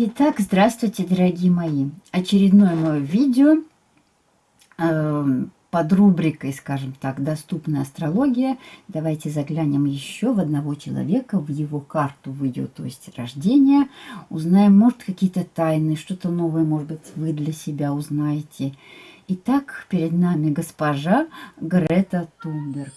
Итак, здравствуйте, дорогие мои. Очередное мое видео э, под рубрикой, скажем так, «Доступная астрология». Давайте заглянем еще в одного человека, в его карту, в ее, то есть рождение. Узнаем, может, какие-то тайны, что-то новое, может быть, вы для себя узнаете. Итак, перед нами госпожа Грета Тунберг.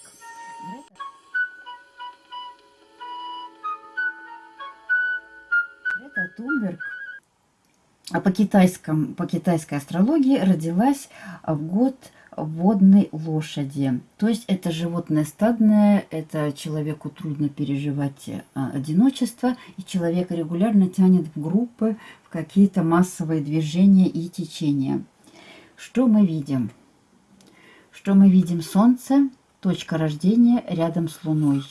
По, китайском, по китайской астрологии родилась в год водной лошади. То есть это животное стадное, это человеку трудно переживать а, одиночество, и человек регулярно тянет в группы, в какие-то массовые движения и течения. Что мы видим? Что мы видим? Солнце, точка рождения рядом с Луной.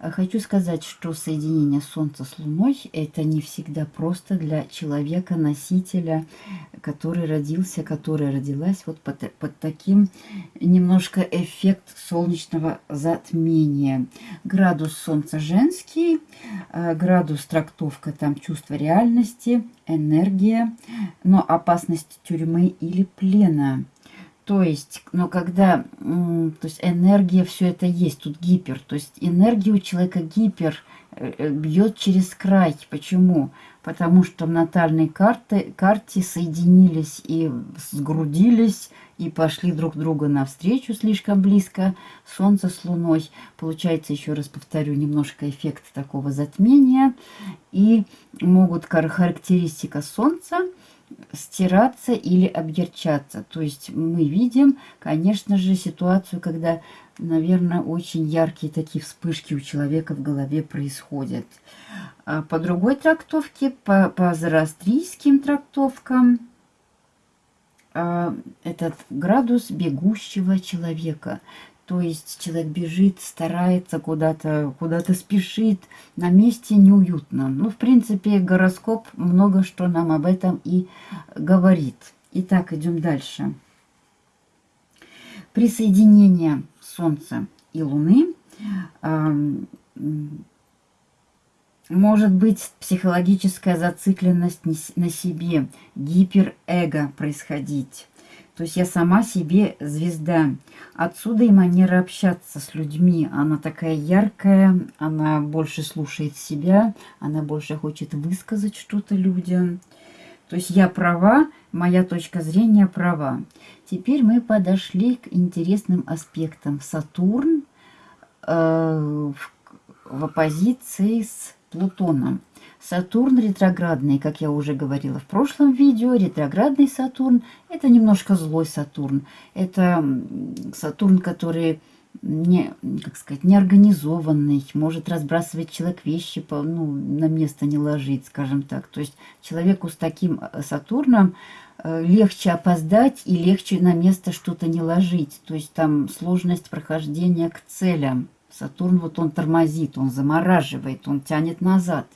Хочу сказать, что соединение Солнца с Луной – это не всегда просто для человека-носителя, который родился, которая родилась вот под, под таким немножко эффект солнечного затмения. Градус Солнца женский, э, градус трактовка там чувство реальности, энергия, но опасность тюрьмы или плена – то есть, но когда то есть энергия, все это есть, тут гипер. То есть энергия у человека гипер э, э, бьет через край. Почему? Потому что в натальной карте, карте соединились и сгрудились, и пошли друг друга навстречу слишком близко. Солнце с Луной. Получается, еще раз повторю, немножко эффект такого затмения. И могут характеристика Солнца – стираться или объерчаться. То есть мы видим, конечно же, ситуацию, когда, наверное, очень яркие такие вспышки у человека в голове происходят. А по другой трактовке, по, по зороастрийским трактовкам, а, этот градус бегущего человека. То есть человек бежит, старается куда-то, куда-то спешит, на месте неуютно. Ну, в принципе, гороскоп много что нам об этом и говорит. Итак, идем дальше. Присоединение Солнца и Луны может быть психологическая зацикленность на себе, гиперэго происходить. То есть я сама себе звезда. Отсюда и манера общаться с людьми. Она такая яркая, она больше слушает себя, она больше хочет высказать что-то людям. То есть я права, моя точка зрения права. Теперь мы подошли к интересным аспектам. Сатурн э, в, в оппозиции с Плутоном. Сатурн ретроградный, как я уже говорила в прошлом видео, ретроградный Сатурн – это немножко злой Сатурн. Это Сатурн, который не, как сказать, неорганизованный, может разбрасывать человек вещи, по, ну, на место не ложить, скажем так. То есть человеку с таким э, Сатурном э, легче опоздать и легче на место что-то не ложить. То есть там сложность прохождения к целям. Сатурн вот он тормозит, он замораживает, он тянет назад.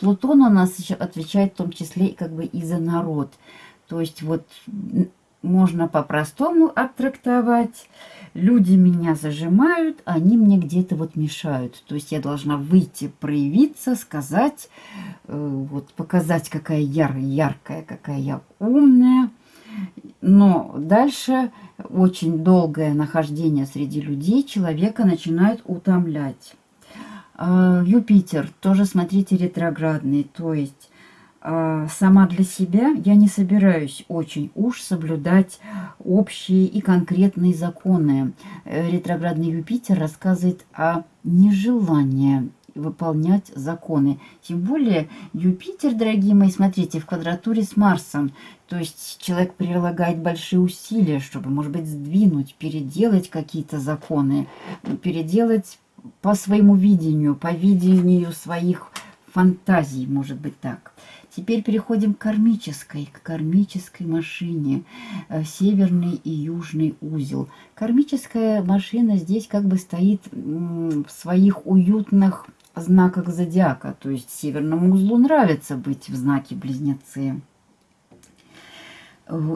Плутон у нас еще отвечает в том числе как бы и за народ. То есть вот можно по-простому оттрактовать. Люди меня зажимают, они мне где-то вот мешают. То есть я должна выйти, проявиться, сказать, э, вот показать, какая я яркая, какая я умная. Но дальше очень долгое нахождение среди людей человека начинает утомлять. А, Юпитер тоже, смотрите, ретроградный. То есть а, сама для себя я не собираюсь очень уж соблюдать общие и конкретные законы. Э, ретроградный Юпитер рассказывает о нежелании выполнять законы. Тем более Юпитер, дорогие мои, смотрите, в квадратуре с Марсом. То есть человек прилагает большие усилия, чтобы, может быть, сдвинуть, переделать какие-то законы, переделать по своему видению, по видению своих фантазий, может быть так. Теперь переходим к кармической, к кармической машине, э, северный и южный узел. Кармическая машина здесь как бы стоит в своих уютных знаках зодиака, то есть северному узлу нравится быть в знаке близнецы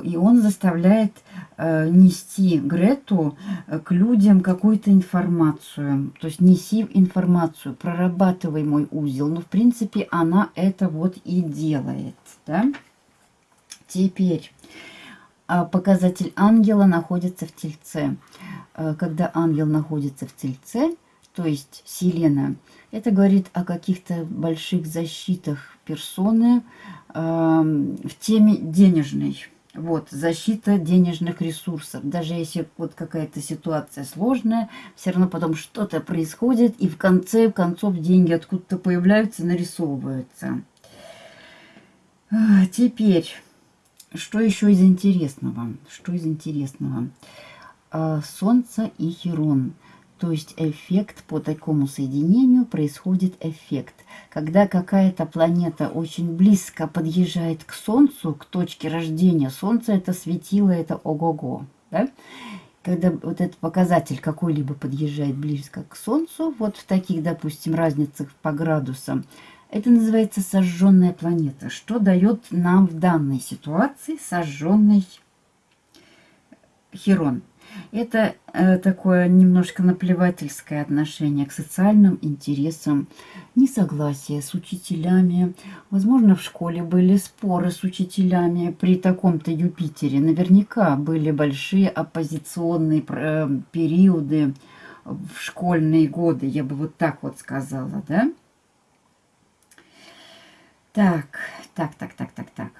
и он заставляет э, нести Грету э, к людям какую-то информацию. То есть неси информацию, прорабатывай мой узел. Но, в принципе, она это вот и делает. да? Теперь а, показатель ангела находится в Тельце. А, когда ангел находится в Тельце, то есть Селена, это говорит о каких-то больших защитах персоны э, в теме денежной. Вот, защита денежных ресурсов. Даже если вот какая-то ситуация сложная, все равно потом что-то происходит, и в конце концов деньги откуда-то появляются, нарисовываются. А, теперь, что еще из интересного? Что из интересного? А, Солнце и Херон. То есть эффект по такому соединению происходит эффект. Когда какая-то планета очень близко подъезжает к Солнцу, к точке рождения Солнца, это светило, это ого-го. Да? Когда вот этот показатель какой-либо подъезжает близко к Солнцу, вот в таких, допустим, разницах по градусам, это называется сожженная планета. Что дает нам в данной ситуации сожженный Херон? Это э, такое немножко наплевательское отношение к социальным интересам, несогласие с учителями. Возможно, в школе были споры с учителями при таком-то Юпитере. Наверняка были большие оппозиционные э, периоды в школьные годы, я бы вот так вот сказала, да? Так, так, так, так, так, так.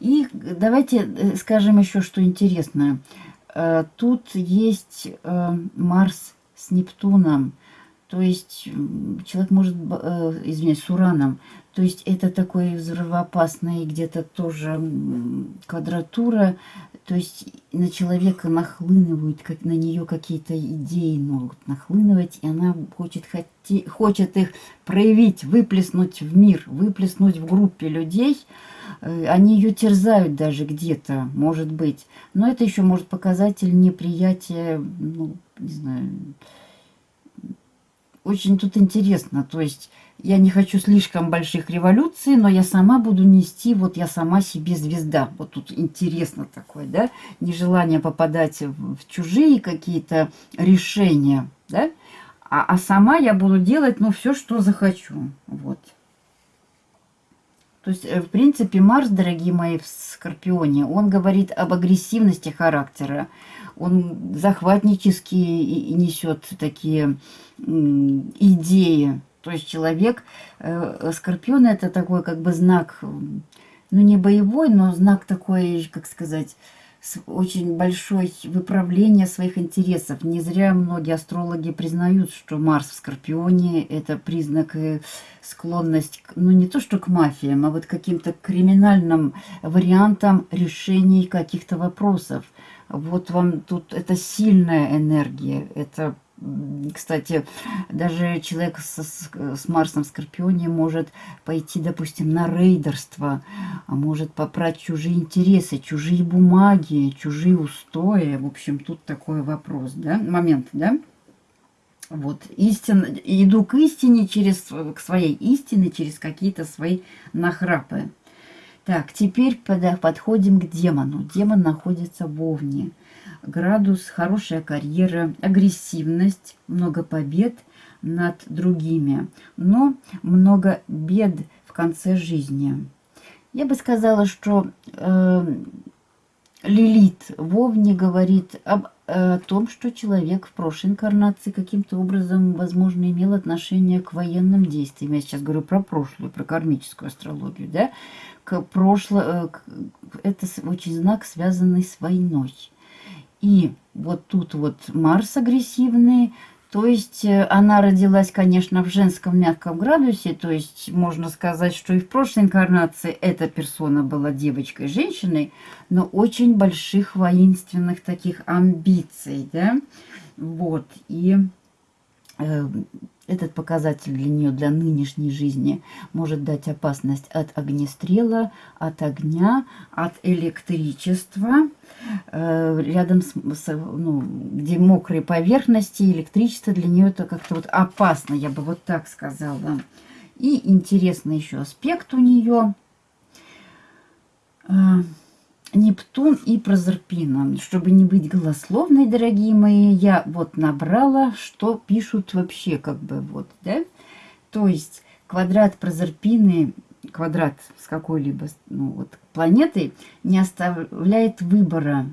И давайте э, скажем еще, что интересно. Э, тут есть э, Марс с Нептуном, то есть человек может, э, извиняюсь, с Ураном, то есть это такой взрывоопасный где-то тоже квадратура, то есть на человека нахлынывают, как на нее какие-то идеи могут нахлынывать, и она хочет, хоти, хочет их проявить, выплеснуть в мир, выплеснуть в группе людей, Э, они ее терзают даже где-то, может быть. Но это еще может показатель неприятия, ну, не знаю, очень тут интересно. То есть я не хочу слишком больших революций, но я сама буду нести, вот я сама себе звезда. Вот тут интересно такое, да? Нежелание попадать в, чужие какие-то решения, да? А, а сама я буду делать, ну, все, что захочу. Вот. То есть, э, в принципе, Марс, дорогие мои, в Скорпионе, он говорит об агрессивности характера. Он захватнически несет такие идеи. То есть человек, э, Скорпион это такой как бы знак, ну не боевой, но знак такой, как сказать, очень большое выправление своих интересов. Не зря многие астрологи признают, что Марс в Скорпионе – это признак э, склонность, ну не то что к мафиям, а вот каким-то криминальным вариантам решений каких-то вопросов. Вот вам тут это сильная энергия, это кстати, даже человек с, с, с Марсом в Скорпионе может пойти, допустим, на рейдерство, а может попрать чужие интересы, чужие бумаги, чужие устои. В общем, тут такой вопрос, да, момент, да? Вот, истин, иду к истине через, к своей истине, через какие-то свои нахрапы. Так, теперь под, подходим к демону. Демон находится в Овне градус, хорошая карьера, агрессивность, много побед над другими, но много бед в конце жизни. Я бы сказала, что э, Лилит Вовне говорит об о том, что человек в прошлой инкарнации каким-то образом, возможно, имел отношение к военным действиям. Я сейчас говорю про прошлую, про кармическую астрологию, да? К прошло... Э, это очень знак, связанный с войной. И вот тут вот Марс агрессивный, то есть э, она родилась, конечно, в женском мягком градусе, то есть можно сказать, что и в прошлой инкарнации эта персона была девочкой, женщиной, но очень больших воинственных таких амбиций, да, вот, и э, этот показатель для нее, для нынешней жизни, может дать опасность от огнестрела, от огня, от электричества. Э, рядом с, с ну, где мокрые поверхности, электричество для нее это как-то вот опасно, я бы вот так сказала. И интересный еще аспект у нее э, – Нептун и Прозерпина. Чтобы не быть голословной, дорогие мои, я вот набрала, что пишут вообще, как бы вот, да? То есть квадрат Прозерпины, квадрат с какой-либо ну, вот, планетой не оставляет выбора.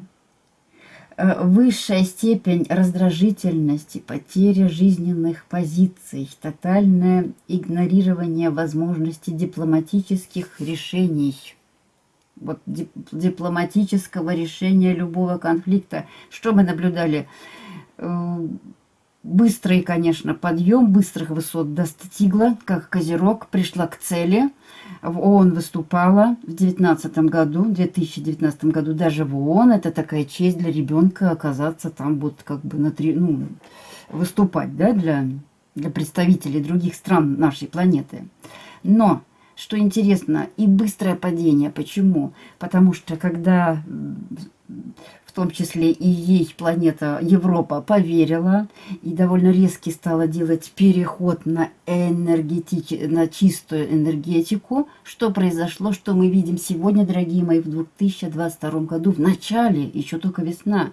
Э, высшая степень раздражительности, потеря жизненных позиций, тотальное игнорирование возможности дипломатических решений – вот, дипломатического решения любого конфликта. Что мы наблюдали? Э, быстрый, конечно, подъем, быстрых высот достигла, как Козерог, пришла к цели. В ООН выступала в 2019 году, в 2019 году даже в ООН. Это такая честь для ребенка оказаться там вот как бы на три, ну, выступать, да, для, для представителей других стран нашей планеты. Но что интересно, и быстрое падение. Почему? Потому что когда в том числе и ей планета Европа поверила и довольно резкий стала делать переход на, энергетич... на чистую энергетику. Что произошло, что мы видим сегодня, дорогие мои, в 2022 году, в начале, еще только весна,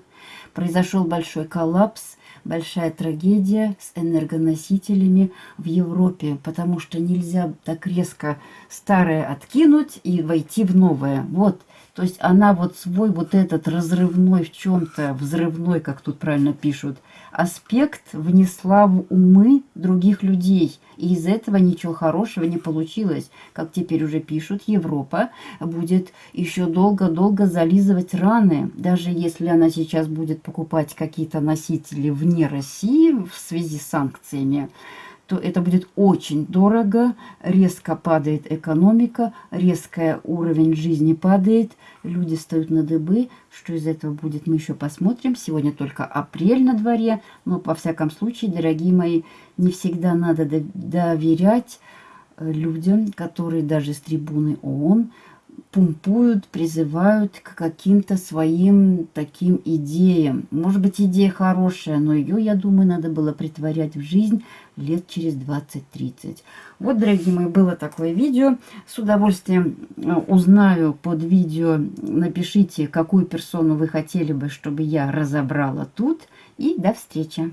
произошел большой коллапс большая трагедия с энергоносителями в Европе, потому что нельзя так резко старое откинуть и войти в новое. Вот, то есть она вот свой вот этот разрывной в чем-то, взрывной, как тут правильно пишут, аспект внесла в умы других людей. И из этого ничего хорошего не получилось. Как теперь уже пишут, Европа будет еще долго-долго зализывать раны. Даже если она сейчас будет покупать какие-то носители вне России в связи с санкциями, то это будет очень дорого, резко падает экономика, резко уровень жизни падает, люди встают на дыбы. Что из этого будет, мы еще посмотрим. Сегодня только апрель на дворе, но, по всяком случае, дорогие мои, не всегда надо доверять э, людям, которые даже с трибуны ООН пумпуют, призывают к каким-то своим таким идеям. Может быть, идея хорошая, но ее, я думаю, надо было притворять в жизнь лет через 20-30. Вот, дорогие мои, было такое видео. С удовольствием э, узнаю под видео, напишите, какую персону вы хотели бы, чтобы я разобрала тут. И до встречи!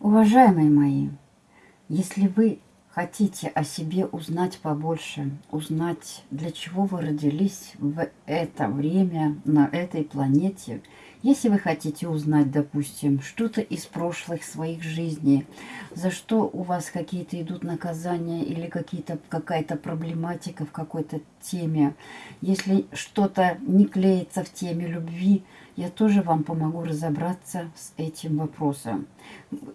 Уважаемые мои, если вы хотите о себе узнать побольше, узнать, для чего вы родились в это время на этой планете, если вы хотите узнать, допустим, что-то из прошлых своих жизней, за что у вас какие-то идут наказания или какая-то проблематика в какой-то теме, если что-то не клеится в теме любви, я тоже вам помогу разобраться с этим вопросом.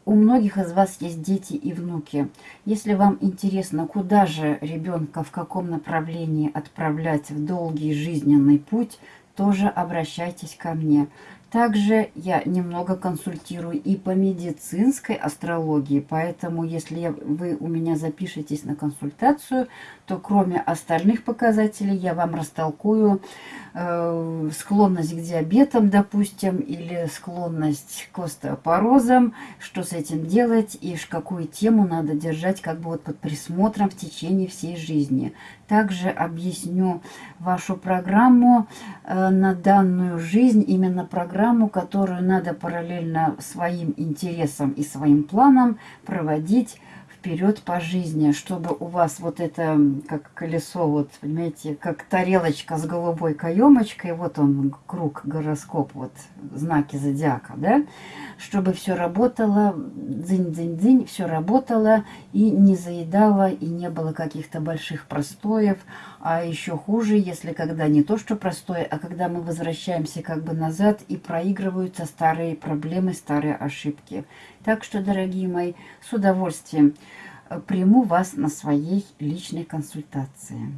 У многих из вас есть дети и внуки. Если вам интересно, куда же ребенка, в каком направлении отправлять в долгий жизненный путь, тоже обращайтесь ко мне. Также я немного консультирую и по медицинской астрологии, поэтому если вы у меня запишетесь на консультацию, то кроме остальных показателей я вам растолкую э, склонность к диабетам, допустим, или склонность к остеопорозам, что с этим делать и какую тему надо держать как бы вот под присмотром в течение всей жизни. Также объясню вашу программу на данную жизнь, именно программу, которую надо параллельно своим интересам и своим планам проводить вперед по жизни, чтобы у вас вот это, как колесо, вот, понимаете, как тарелочка с голубой каемочкой, вот он, круг, гороскоп, вот, знаки зодиака, да, чтобы все работало, дзынь-дзынь-дзынь, все работало и не заедало, и не было каких-то больших простоев, а еще хуже, если когда не то, что простое, а когда мы возвращаемся как бы назад и проигрываются старые проблемы, старые ошибки. Так что, дорогие мои, с удовольствием э, приму вас на своей личной консультации.